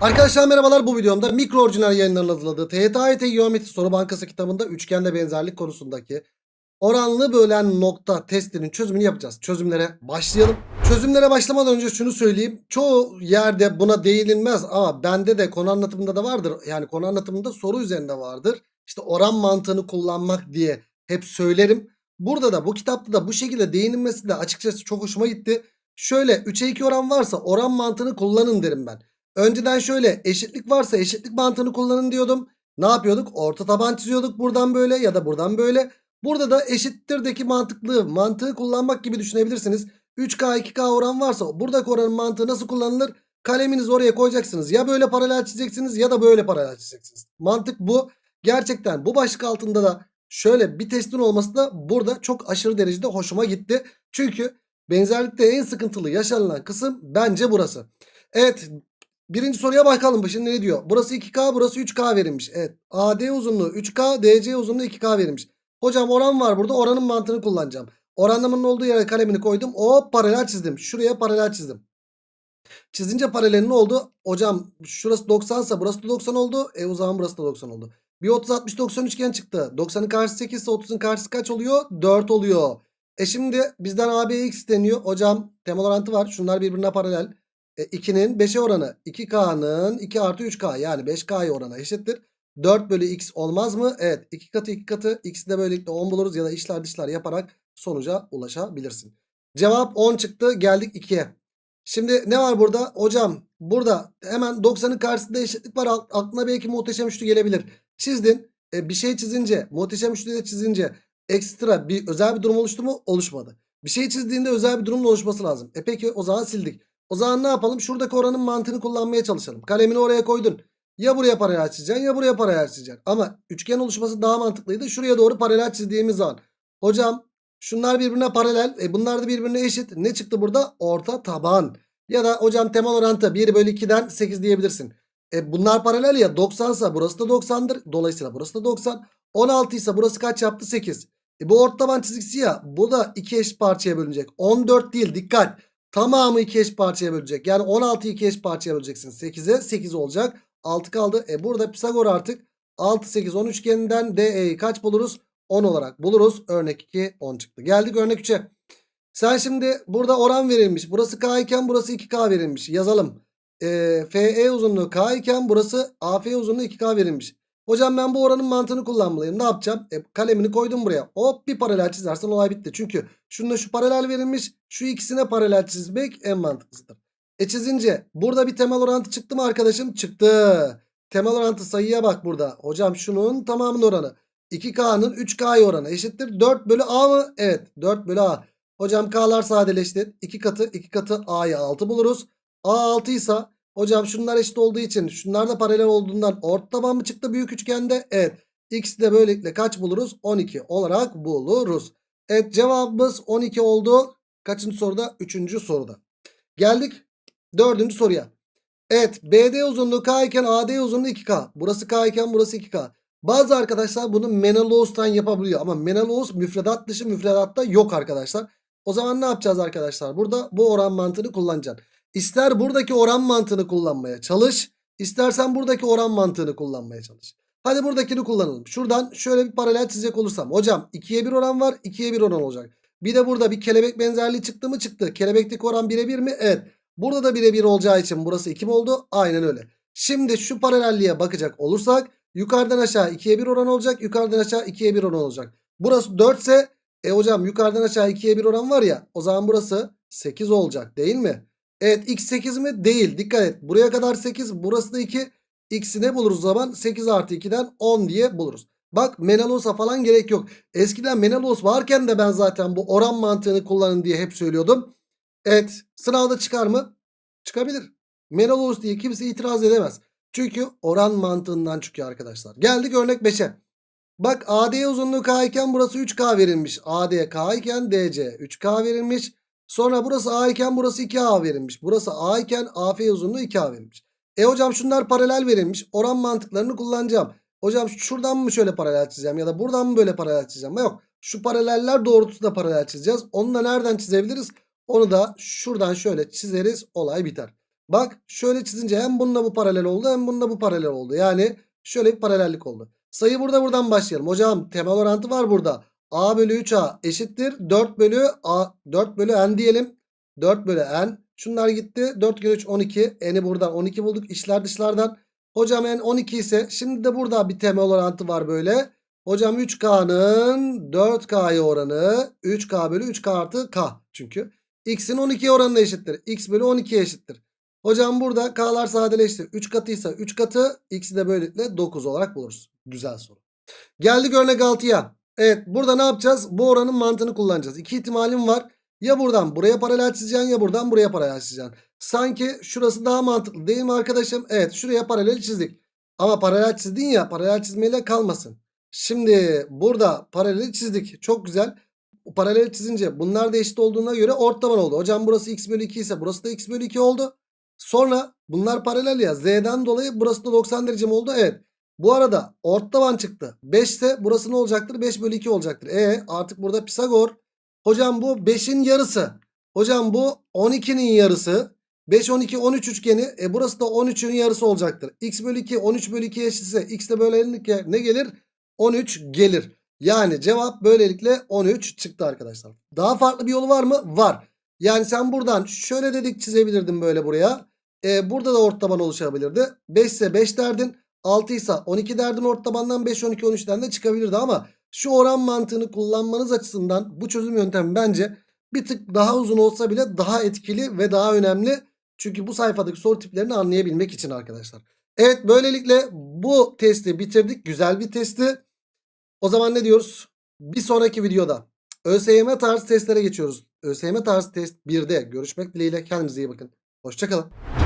Arkadaşlar merhabalar bu videomda mikro orijinal yayınların hazırladığı TYT Geometri Soru Bankası kitabında üçgende benzerlik konusundaki oranlı bölen nokta testinin çözümünü yapacağız. Çözümlere başlayalım. Çözümlere başlamadan önce şunu söyleyeyim. Çoğu yerde buna değinilmez ama bende de konu anlatımında da vardır. Yani konu anlatımında soru üzerinde vardır. İşte oran mantığını kullanmak diye hep söylerim. Burada da bu kitapta da bu şekilde değinilmesi de açıkçası çok hoşuma gitti. Şöyle 3'e 2 oran varsa oran mantığını kullanın derim ben. Önceden şöyle eşitlik varsa eşitlik mantığını kullanın diyordum. Ne yapıyorduk? Orta taban çiziyorduk buradan böyle ya da buradan böyle. Burada da eşittirdeki mantıklı mantığı kullanmak gibi düşünebilirsiniz. 3K 2K oran varsa buradaki oranın mantığı nasıl kullanılır? Kaleminizi oraya koyacaksınız. Ya böyle paralel çizeceksiniz ya da böyle paralel çizeceksiniz. Mantık bu. Gerçekten bu başlık altında da şöyle bir testin olması da burada çok aşırı derecede hoşuma gitti. Çünkü benzerlikte en sıkıntılı yaşanılan kısım bence burası. Evet Birinci soruya bakalım. Şimdi ne diyor? Burası 2K burası 3K verilmiş. Evet. AD uzunluğu 3K DC uzunluğu 2K verilmiş. Hocam oran var burada. Oranın mantığını kullanacağım. Oranlamanın olduğu yere kalemini koydum. O paralel çizdim. Şuraya paralel çizdim. Çizince paralelin oldu? Hocam şurası 90 ise burası da 90 oldu. E o zaman burası da 90 oldu. Bir 30 60 90 üçgen çıktı. 90'ın karşısı 8 ise 30'un karşısı kaç oluyor? 4 oluyor. E şimdi bizden ABX isteniyor. Hocam temel orantı var. Şunlar birbirine paralel. E, 2'nin 5'e oranı 2K'nın 2 artı 3K yani 5K'ya oranı eşittir. 4 bölü X olmaz mı? Evet 2 katı 2 katı X'i de böylelikle 10 buluruz ya da işler dışlar yaparak sonuca ulaşabilirsin. Cevap 10 çıktı geldik 2'ye. Şimdi ne var burada? Hocam burada hemen 90'ın karşısında eşitlik var. Aklına belki muhteşem üçlü gelebilir. Çizdin. E, bir şey çizince muhteşem üçlü de çizince ekstra bir özel bir durum oluştu mu? Oluşmadı. Bir şey çizdiğinde özel bir durumun oluşması lazım. E peki o zaman sildik. O zaman ne yapalım? Şuradaki oranın mantığını kullanmaya çalışalım. Kalemini oraya koydun. Ya buraya paralel çizeceksin ya buraya paralel çizeceksin. Ama üçgen oluşması daha mantıklıydı. Şuraya doğru paralel çizdiğimiz zaman. Hocam şunlar birbirine paralel. E bunlar da birbirine eşit. Ne çıktı burada? Orta taban. Ya da hocam temel orantı 1 bölü 2'den 8 diyebilirsin. E bunlar paralel ya 90 ise burası da 90'dır. Dolayısıyla burası da 90. 16 ise burası kaç yaptı? 8. E bu orta taban çizgisi ya. Bu da iki eşit parçaya bölünecek. 14 değil dikkat. Tamamı iki eş parçaya bölecek. Yani 16'yı iki eş parçaya böleceksin. 8'e 8 olacak. 6 kaldı. E burada Pisagor artık 6 8 10 üçgeninden DE'yi kaç buluruz? 10 olarak buluruz. Örnek 2 10 çıktı. Geldik örnek 3'e. Sen şimdi burada oran verilmiş. Burası K iken burası 2K verilmiş. Yazalım. E, FE uzunluğu K iken burası AF uzunluğu 2K verilmiş. Hocam ben bu oranın mantığını kullanmalıyım. Ne yapacağım? E, kalemini koydum buraya. Hop bir paralel çizersen olay bitti. Çünkü şunda şu paralel verilmiş. Şu ikisine paralel çizmek en mantıklısıdır. E çizince burada bir temel orantı çıktı mı arkadaşım? Çıktı. Temel orantı sayıya bak burada. Hocam şunun tamamının oranı. 2K'nın 3K'ya oranı eşittir. 4 bölü A mı? Evet 4 bölü A. Hocam K'lar sadeleşti. 2 katı 2 katı A'ya 6 buluruz. A 6 ise hocam şunlar eşit olduğu için şunlar da paralel olduğundan orta taban mı çıktı büyük üçgende? Evet. X de böylelikle kaç buluruz? 12 olarak buluruz. Evet cevabımız 12 oldu. Kaçıncı soruda? Üçüncü soruda. Geldik dördüncü soruya. Evet BD uzunluğu K iken AD uzunluğu 2K. Burası K iken burası 2K. Bazı arkadaşlar bunu Menelaus'tan yapabiliyor. Ama Menelaus müfredat dışı müfredatta yok arkadaşlar. O zaman ne yapacağız arkadaşlar? Burada bu oran mantığını kullanacaksın. İster buradaki oran mantığını kullanmaya çalış. istersen buradaki oran mantığını kullanmaya çalış. Hadi buradakini kullanalım. Şuradan şöyle bir paralel çizecek olursam. Hocam 2'ye 1 oran var. 2'ye 1 oran olacak. Bir de burada bir kelebek benzerliği çıktı mı çıktı. Kelebekteki oran 1'e 1 mi? Evet. Burada da 1'e 1 olacağı için burası 2 mi oldu? Aynen öyle. Şimdi şu paralelliğe bakacak olursak yukarıdan aşağı 2'ye 1 oran olacak. Yukarıdan aşağı 2'ye 1 oran olacak. Burası 4 ise e hocam yukarıdan aşağı 2'ye 1 oran var ya o zaman burası 8 olacak değil mi? Evet x 8 mi? Değil. Dikkat et. Buraya kadar 8 burası da 2. X'i ne buluruz zaman? 8 artı 2'den 10 diye buluruz. Bak Menelaus'a falan gerek yok. Eskiden Menelaus varken de ben zaten bu oran mantığını kullanın diye hep söylüyordum. Evet sınavda çıkar mı? Çıkabilir. Menelaus diye kimse itiraz edemez. Çünkü oran mantığından çıkıyor arkadaşlar. Geldik örnek 5'e. Bak AD uzunluğu K iken burası 3K verilmiş. AD K iken DC 3K verilmiş. Sonra burası A iken burası 2A verilmiş. Burası A iken AF uzunluğu 2A verilmiş. E hocam şunlar paralel verilmiş. Oran mantıklarını kullanacağım. Hocam şuradan mı şöyle paralel çizeceğim ya da buradan mı böyle paralel çizeceğim? Yok. Şu paraleller doğrultusunda paralel çizeceğiz. Onu da nereden çizebiliriz? Onu da şuradan şöyle çizeriz. Olay biter. Bak şöyle çizince hem bununla bu paralel oldu hem bununla bu paralel oldu. Yani şöyle bir paralellik oldu. Sayı burada buradan başlayalım. Hocam temel orantı var burada. A bölü 3A eşittir. 4 bölü A 4 bölü N diyelim. 4 bölü N. Şunlar gitti. 4 kere 3 12. N'i buradan 12 bulduk. İçler dışlardan. Hocam N 12 ise şimdi de burada bir temel orantı var böyle. Hocam 3K'nın 4K'ya oranı 3K bölü 3K artı K. Çünkü X'in 12'ye oranına eşittir. X bölü 12'ye eşittir. Hocam burada K'lar sadeleşti. 3 katıysa 3 katı. X'i de böylelikle 9 olarak buluruz. Güzel soru. Geldik örnek 6'ya. Evet burada ne yapacağız? Bu oranın mantığını kullanacağız. İki ihtimalim var. Ya buradan buraya paralel çizeceksin ya buradan buraya paralel çizeceksin. Sanki şurası daha mantıklı değil mi arkadaşım? Evet şuraya paralel çizdik. Ama paralel çizdin ya paralel çizmeyle kalmasın. Şimdi burada paralel çizdik. Çok güzel. Paralel çizince bunlar da eşit olduğuna göre ortaban oldu. Hocam burası x bölü 2 ise burası da x bölü 2 oldu. Sonra bunlar paralel ya. Z'den dolayı burası da 90 derece mi oldu? Evet. Bu arada ortaban çıktı. 5 ise burası ne olacaktır? 5 bölü 2 olacaktır. E artık burada Pisagor. Hocam bu 5'in yarısı. Hocam bu 12'nin yarısı. 5, 12, 13 üçgeni. E burası da 13'ün yarısı olacaktır. X bölü 2, 13 bölü 2 eşitse X de böylelikle ne gelir? 13 gelir. Yani cevap böylelikle 13 çıktı arkadaşlar. Daha farklı bir yolu var mı? Var. Yani sen buradan şöyle dedik çizebilirdin böyle buraya. E, burada da ortaban oluşabilirdi. 5 ise 5 derdin. 6 ise 12 derdin ortabandan 5, 12, 13'ten de çıkabilirdi ama şu oran mantığını kullanmanız açısından bu çözüm yöntemi bence bir tık daha uzun olsa bile daha etkili ve daha önemli. Çünkü bu sayfadaki soru tiplerini anlayabilmek için arkadaşlar. Evet böylelikle bu testi bitirdik. Güzel bir testi. O zaman ne diyoruz? Bir sonraki videoda ÖSYM tarzı testlere geçiyoruz. ÖSYM tarzı test 1'de görüşmek dileğiyle. Kendinize iyi bakın. Hoşçakalın.